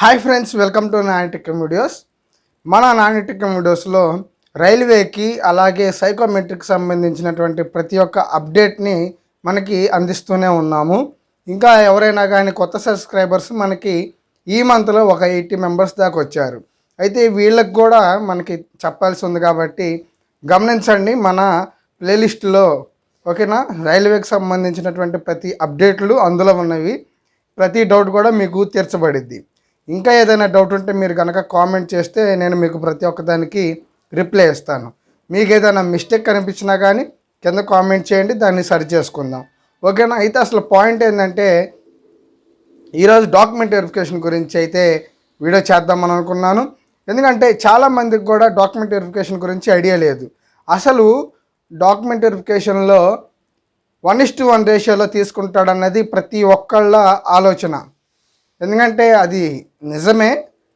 Hi friends welcome to Nani tech videos మన నానిటికం వీడియోస్లో రైల్వేకి అలాగే సైకోమెట్రిక్ సంబంధించినటువంటి ప్రతి ఒక్క అప్డేట్ని మనకి అందిస్తూనే ఉన్నాము. ఇంకా ఎవరైనా కానీ కొత్త సబ్స్క్రైబర్స్ మనకి ఈ మంత్లో ఒక ఎయిటీ మెంబర్స్ దాకా వచ్చారు. అయితే వీళ్ళకి కూడా మనకి చెప్పాల్సి ఉంది కాబట్టి గమనించండి మన ప్లేలిస్ట్లో ఓకేనా రైల్వేకి సంబంధించినటువంటి ప్రతి అప్డేట్లు అందులో ఉన్నవి. ప్రతి డౌట్ కూడా మీకు తీర్చబడిద్ది. ఇంకా ఏదైనా డౌట్ ఉంటే మీరు కనుక కామెంట్ చేస్తే నేను మీకు ప్రతి ఒక్కదానికి రిప్లై ఇస్తాను. మీకు ఏదైనా మిస్టేక్ కనిపించినా కానీ కింద కామెంట్ చేయండి దాన్ని సరి చేసుకుందాం. ఓకేనా? అయితే అసలు పాయింట్ ఏంటంటే ఈరోజు డాక్యుమెంట్ వెరిఫికేషన్ గురించి అయితే వీడియో చేద్దామని అనుకున్నాను. ఎందుకంటే చాలామందికి కూడా డాక్యుమెంట్ వెరిఫికేషన్ గురించి ఐడియా లేదు. అసలు డాక్యుమెంట్ వెరిఫికేషన్లో వన్ ఇస్ టు వన్ రేషియోలో తీసుకుంటాడన్నది ప్రతి ఒక్కళ్ళ ఆలోచన. ఎందుకంటే అది నిజమే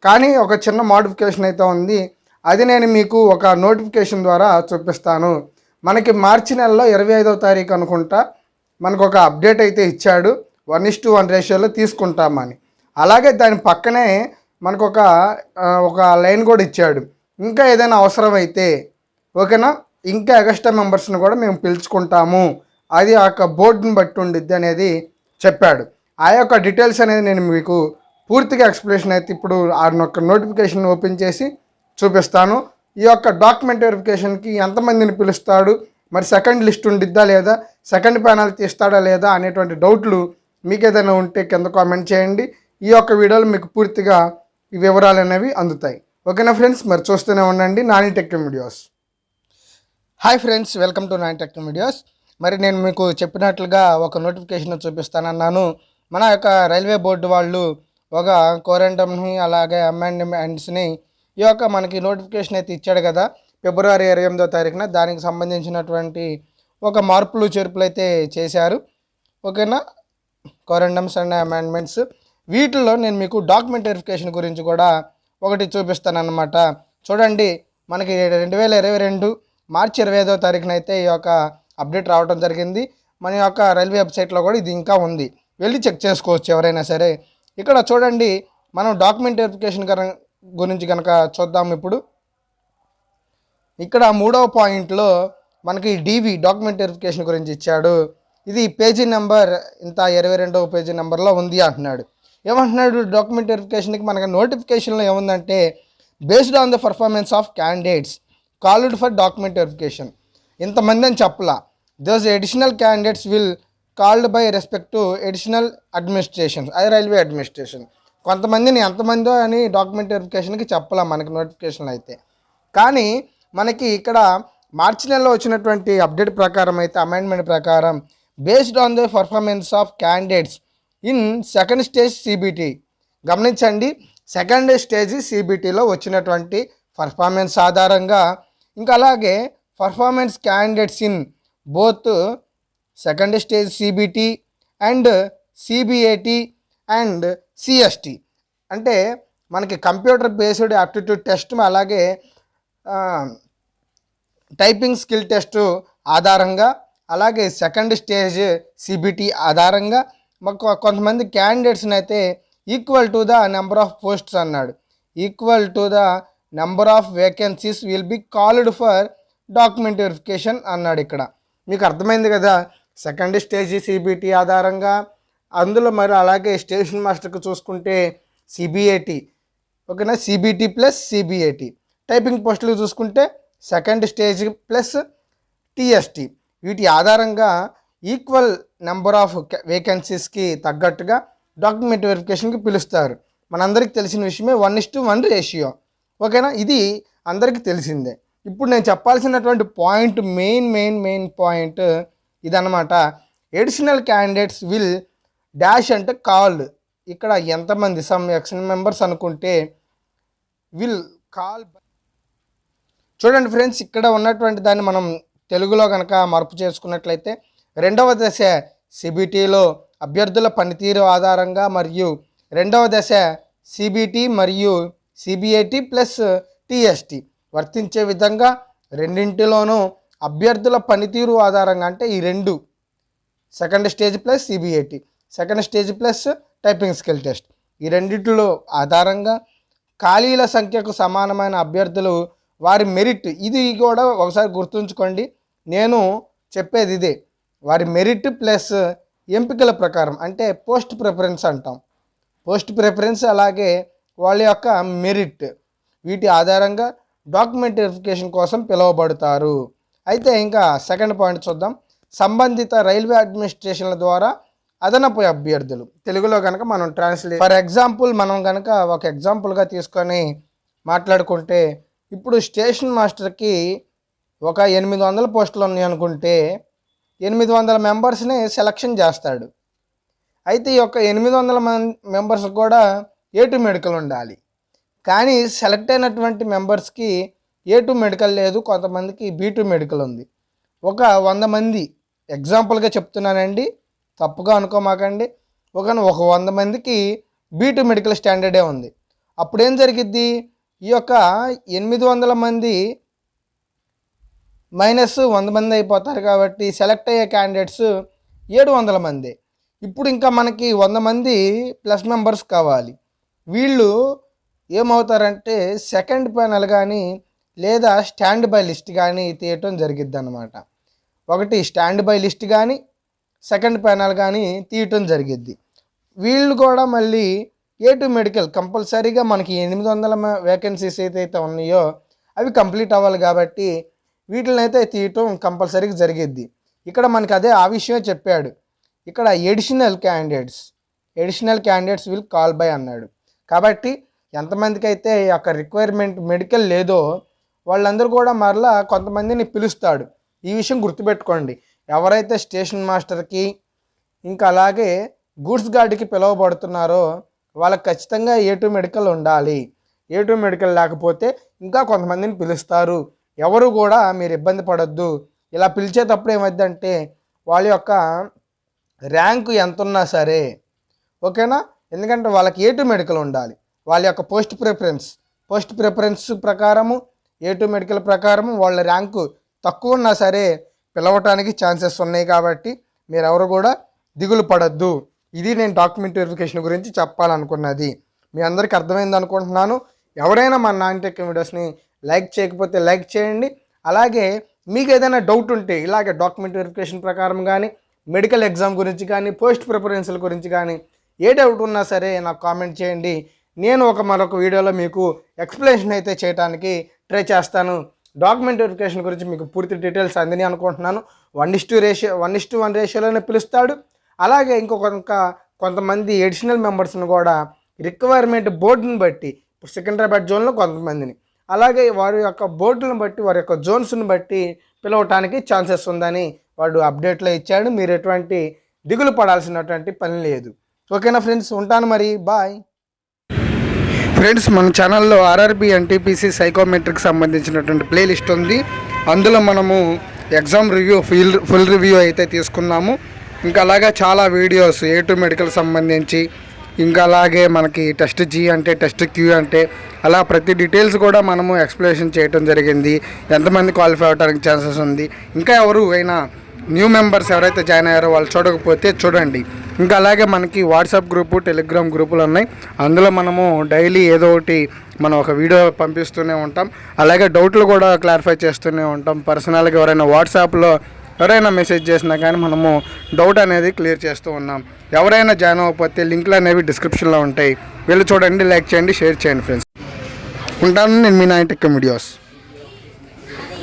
కానీ ఒక చిన్న మోడిఫికేషన్ అయితే ఉంది. అది నేను మీకు ఒక నోటిఫికేషన్ ద్వారా చూపిస్తాను. మనకి మార్చి నెలలో ఇరవై ఐదవ తారీఖు అనుకుంటా మనకు ఒక అప్డేట్ అయితే ఇచ్చాడు. వన్ ఇస్ టు వన్ రేషియోలో తీసుకుంటామని. అలాగే దాని పక్కనే మనకు ఒక ఒక లైన్ కూడా ఇచ్చాడు. ఇంకా ఏదైనా అవసరం అయితే ఓకేనా? ఇంకా ఎగస్ట్రా మెంబర్స్ని కూడా మేము పిలుచుకుంటాము. అది ఆ యొక్క బోర్డుని బట్టి ఉండిద్ది అనేది చెప్పాడు. ఆ యొక్క డీటెయిల్స్ అనేది నేను మీకు పూర్తిగా ఎక్స్ప్లెనేషన్ అయితే ఇప్పుడు ఆ యొక్క నోటిఫికేషన్ ఓపెన్ చేసి చూపిస్తాను. ఈ యొక్క డాక్యుమెంట్ వెరిఫికేషన్కి ఎంతమందిని పిలుస్తాడు? మరి సెకండ్ లిస్ట్ ఉండిద్దా లేదా? సెకండ్ ప్యానల్ తీస్తాడా లేదా అనేటువంటి డౌట్లు మీకు ఏదైనా ఉంటే కింద కామెంట్ చేయండి. ఈ యొక్క వీడియోలో మీకు పూర్తిగా ఈ వివరాలు అనేవి అందుతాయి. ఓకేనా ఫ్రెండ్స్ మరి చూస్తూనే ఉండండి. Nani tech videos. Hi friends welcome to Nani tech videos. మరి నేను మీకు చెప్పినట్లుగా ఒక నోటిఫికేషన్ చూపిస్తానన్నాను. మన యొక్క రైల్వే బోర్డు వాళ్ళు ఒక కోరెంటమ్ని అలాగే అమెండ్మెంట్స్ని ఈ యొక్క మనకి నోటిఫికేషన్ అయితే ఇచ్చాడు కదా ఫిబ్రవరి ఇరవై ఎనిమిదో తారీఖున. దానికి సంబంధించినటువంటి ఒక మార్పులు చేర్పులు అయితే చేశారు. ఓకేనా? Corrigendums and amendments. వీటిల్లో నేను మీకు డాక్యుమెంట్ వెరిఫికేషన్ గురించి కూడా ఒకటి చూపిస్తానన్నమాట. చూడండి మనకి రెండు వేల ఇరవై రెండు మార్చి ఇరవై ఐదో తారీఖున అయితే ఈ యొక్క అప్డేట్ రావడం జరిగింది. మన యొక్క రైల్వే వెబ్సైట్లో కూడా ఇది ఇంకా ఉంది. వెళ్ళి చెక్ చేసుకోవచ్చు ఎవరైనా సరే. ఇక్కడ చూడండి మనం డాక్యుమెంట్ వెరిఫికేషన్ గురించి కనుక చూద్దాం ఇప్పుడు. ఇక్కడ మూడవ పాయింట్లో మనకి డీవీ డాక్యుమెంట్ వెరిఫికేషన్ గురించి ఇచ్చాడు. ఇది పేజీ నెంబర్ ఇంత ఇరవై రెండవ పేజీ నెంబర్లో ఉంది అంటున్నాడు. ఏమంటున్నాడు? డాక్యుమెంట్ వెరిఫికేషన్కి మనకి నోటిఫికేషన్లో ఏముందంటే based on the performance of candidates called for document verification ఇంతమంది అని చెప్పలా. Those additional candidates will called by respect to additional administration అది రైల్వే అడ్మినిస్ట్రేషన్. కొంతమందిని ఎంతమందో అని డాక్యుమెంట్ వెరిఫికేషన్కి చెప్పలేం మనకి నోటిఫికేషన్ అయితే. కానీ మనకి ఇక్కడ మార్చి నెలలో వచ్చినటువంటి అప్డేట్ ప్రకారం అయితే అమెండ్మెంట్ ప్రకారం based on the performance of candidates in second stage CBT గమనించండి సెకండ్ స్టేజ్ సిబిటీలో వచ్చినటువంటి పర్ఫార్మెన్స్ ఆధారంగా ఇంకా అలాగే performance candidates in both second stage CBT and CBAT and CST అంటే మనకి కంప్యూటర్ బేస్డ్ ఆప్టిట్యూడ్ టెస్ట్ అలాగే టైపింగ్ స్కిల్ టెస్ట్ ఆధారంగా అలాగే సెకండ్ స్టేజ్ సిబిటి ఆధారంగా మాకు కొంతమంది క్యాండిడేట్స్ని అయితే equal to the number of posts అన్నాడు. Equal to the number of vacancies will be called for document verification అన్నాడు ఇక్కడ. మీకు అర్థమైంది కదా? సెకండ్ స్టేజ్ సిబిటి ఆధారంగా అందులో మరి అలాగే స్టేషన్ మాస్టర్కి చూసుకుంటే సిబిఐటి ఓకేనా? సిబిటి ప్లస్ సిబిఐటి టైపింగ్ పోస్టులు చూసుకుంటే సెకండ్ స్టేజ్ ప్లస్ టిఎస్టి. వీటి ఆధారంగా ఈక్వల్ నెంబర్ ఆఫ్ వేకెన్సీస్కి తగ్గట్టుగా డాక్యుమెంట్ వెరిఫికేషన్కి పిలుస్తారు. మనందరికీ తెలిసిన విషయమే one is to one ratio. ఓకేనా? ఇది అందరికీ తెలిసిందే. ఇప్పుడు నేను చెప్పాల్సినటువంటి point main main main point ఇదన్నమాట. ఎడిషనల్ క్యాండిడేట్స్ విల్ డాష్ అంటే కాల్ ఇక్కడ ఎంతమంది సమ్ ఎక్స్ మెంబర్స్ అనుకుంటే విల్ కాల్ చూడండి ఫ్రెండ్స్ ఇక్కడ ఉన్నటువంటి దాన్ని మనం తెలుగులో కనుక మార్పు చేసుకున్నట్లయితే రెండవ దశ సిబిటీలో అభ్యర్థుల పనితీరు ఆధారంగా మరియు రెండవ దశ సిబిటి మరియు సిబిఐటి ప్లస్ టిఎస్టి వర్తించే విధంగా రెండింటిలోనూ అభ్యర్థుల పనితీరు ఆధారంగా అంటే ఈ రెండు. Second stage plus CBIT. Second stage plus typing skill test. ఈ రెండిటిలో ఆధారంగా ఖాళీల సంఖ్యకు సమానమైన అభ్యర్థులు వారి మెరిట్. ఇది కూడా ఒకసారి గుర్తుంచుకోండి. నేను చెప్పేది ఇదే. వారి మెరిట్ ప్లస్ ఎంపికల ప్రకారం అంటే పోస్ట్ ప్రిఫరెన్స్ అంటాం. పోస్ట్ ప్రిఫరెన్స్ అలాగే వాళ్ళ యొక్క మెరిట్. వీటి ఆధారంగా డాక్యుమెంట్ వెరిఫికేషన్ కోసం పిలువబడతారు. అయితే ఇంకా సెకండ్ పాయింట్ చూద్దాం. సంబంధిత రైల్వే అడ్మినిస్ట్రేషన్ల ద్వారా అదనపు అభ్యర్థులు. తెలుగులో కనుక మనం ట్రాన్స్లేట్ ఫర్ ఎగ్జాంపుల్ మనం కనుక ఒక ఎగ్జాంపుల్గా తీసుకొని మాట్లాడుకుంటే ఇప్పుడు స్టేషన్ మాస్టర్కి ఒక ఎనిమిది వందల పోస్టులు ఉన్నాయి అనుకుంటే ఎనిమిది వందల మెంబర్స్ని సెలక్షన్ చేస్తాడు. అయితే ఈ యొక్క ఎనిమిది వందల మం మెంబర్స్ కూడా ఏటు మెడికల్ ఉండాలి. కానీ సెలెక్ట్ అయినటువంటి మెంబర్స్కి ఏ టూ మెడికల్ లేదు కొంతమందికి బీ టూ మెడికల్ ఉంది. ఒక వంద మంది ఎగ్జాంపుల్గా చెప్తున్నానండి తప్పుగా అనుకోమాకండి. ఒక ఒక వంద మందికి బీ టూ మెడికల్ స్టాండర్డే ఉంది. అప్పుడు ఏం జరిగిద్ది? ఈ యొక్క ఎనిమిది వందల మంది మైనస్ వంద మంది అయిపోతారు కాబట్టి సెలెక్ట్ అయ్యే క్యాండిడేట్స్ ఏడు వందల మంది. ఇప్పుడు ఇంకా మనకి వంద మంది ప్లస్ మెంబర్స్ కావాలి. వీళ్ళు ఏమవుతారంటే సెకండ్ ప్యానల్ కానీ లేదా స్టాండ్ బై లిస్ట్ కానీ తీయటం జరిగిద్ది అనమాట ఒకటి స్టాండ్ బై లిస్ట్ కానీ సెకండ్ ప్యానల్ కానీ తీయటం జరిగిద్ది. వీళ్ళు కూడా మళ్ళీ ఏ టు మెడికల్ కంపల్సరీగా మనకి ఎనిమిది వందల వేకెన్సీస్ ఏదైతే ఉన్నాయో అవి కంప్లీట్ అవ్వాలి కాబట్టి వీటిని అయితే తీయటం కంపల్సరీగా జరిగిద్ది. ఇక్కడ మనకి అదే ఆ విషయమే చెప్పాడు. ఇక్కడ additional candidates additional candidates will call by అన్నాడు. కాబట్టి ఎంతమందికి అయితే ఈ యొక్క రిక్వైర్మెంట్ మెడికల్ లేదో వాళ్ళందరూ కూడా మరలా కొంతమందిని పిలుస్తాడు. ఈ విషయం గుర్తుపెట్టుకోండి. ఎవరైతే స్టేషన్ మాస్టర్కి ఇంకా అలాగే గూడ్స్ గార్డ్కి పిలువబడుతున్నారో వాళ్ళకి ఖచ్చితంగా ఏ టూ మెడికల్ ఉండాలి. ఏ టూ మెడికల్ లేకపోతే ఇంకా కొంతమందిని పిలుస్తారు. ఎవరు కూడా మీరు ఇబ్బంది పడద్దు. ఇలా పిలిచేటప్పుడు ఏమైందంటే వాళ్ళ యొక్క ర్యాంకు ఎంత ఉన్నా సరే ఓకేనా? ఎందుకంటే వాళ్ళకి ఏ టూ మెడికల్ ఉండాలి. వాళ్ళ యొక్క పోస్ట్ ప్రిఫరెన్స్ పోస్ట్ ప్రిఫరెన్స్ ప్రకారము ఏ టూ మెడికల్ ప్రకారము వాళ్ళ ర్యాంకు తక్కువ ఉన్నా సరే పిలవటానికి ఛాన్సెస్ ఉన్నాయి కాబట్టి మీరు ఎవరు కూడా దిగులు పడద్దు. ఇది నేను డాక్యుమెంట్ వెరిఫికేషన్ గురించి చెప్పాలనుకున్నది. మీ అందరికీ అర్థమైంది అనుకుంటున్నాను. ఎవరైనా మా నాన్ టెక్ వీడియోస్ని లైక్ చేయకపోతే లైక్ చేయండి. అలాగే మీకు ఏదైనా డౌట్ ఉంటే ఇలాగే డాక్యుమెంట్ వెరిఫికేషన్ ప్రకారం కానీ మెడికల్ ఎగ్జామ్ గురించి కానీ పోస్ట్ ప్రిఫరెన్స్ల గురించి కానీ ఏ డౌట్ ఉన్నా సరే నాకు కామెంట్ చేయండి. నేను ఒక మరొక వీడియోలో మీకు ఎక్స్ప్లెనేషన్ అయితే చేయడానికి ట్రై చేస్తాను. డాక్యుమెంట్ వెరిఫికేషన్ గురించి మీకు పూర్తి డీటెయిల్స్ అందని అనుకుంటున్నాను. One is two ratio one is to one రేషియోలోనే పిలుస్తాడు. అలాగే ఇంకొక కొంతమంది ఎడిషనల్ మెంబర్స్ని కూడా రిక్వైర్మెంట్ బోర్డుని బట్టి ఇప్పుడు సికింద్రాబాద్ జోన్లో కొంతమందిని. అలాగే వారి యొక్క బోర్డులను బట్టి వారి యొక్క జోన్స్ని బట్టి పిలవటానికి ఛాన్సెస్ ఉందని వాడు అప్డేట్లో ఇచ్చాడు. మీరు ఎటువంటి దిగులు పడాల్సినటువంటి పని లేదు. ఓకేనా ఫ్రెండ్స్ ఉంటాను మరి. బాయ్ ఫ్రెండ్స్ మన ఛానల్లో ఆర్ఆర్బి ఎన్టీపీసీ సైకోమెట్రిక్ సంబంధించినటువంటి ప్లేలిస్ట్ ఉంది. అందులో మనము exam review full full review అయితే తీసుకున్నాము. ఇంకా అలాగే చాలా వీడియోస్ ఏ టు మెడికల్ సంబంధించి ఇంకా అలాగే మనకి టెస్ట్ జీ అంటే టెస్ట్ క్యూ అంటే అలా ప్రతి డీటెయిల్స్ కూడా మనము ఎక్స్ప్లెనేషన్ చేయడం జరిగింది. ఎంతమంది క్వాలిఫై అవడానికి ఛాన్సెస్ ఉంది. ఇంకా ఎవరు అయినా న్యూ మెంబర్స్ ఎవరైతే జాయిన్ అయ్యారో వాళ్ళు చూడకపోతే చూడండి. ఇంకా అలాగే మనకి వాట్సాప్ గ్రూపు టెలిగ్రామ్ గ్రూపులు ఉన్నాయి. అందులో మనము డైలీ ఏదో ఒకటి మనం ఒక వీడియో పంపిస్తూనే ఉంటాం. అలాగే డౌట్లు కూడా క్లారిఫై చేస్తూనే ఉంటాం. పర్సనల్గా ఎవరైనా వాట్సాప్లో ఎవరైనా మెసేజ్ చేసినా కానీ మనము డౌట్ అనేది క్లియర్ చేస్తూ ఉన్నాం. ఎవరైనా జాయిన్ అవ్వకపోతే లింక్లు అనేవి డిస్క్రిప్షన్లో ఉంటాయి. వెళ్ళి చూడండి లైక్ చేయండి షేర్ చేయండి ఫ్రెండ్స్. ఉంటాను నేను మీ నైన్ టెక్ వీడియోస్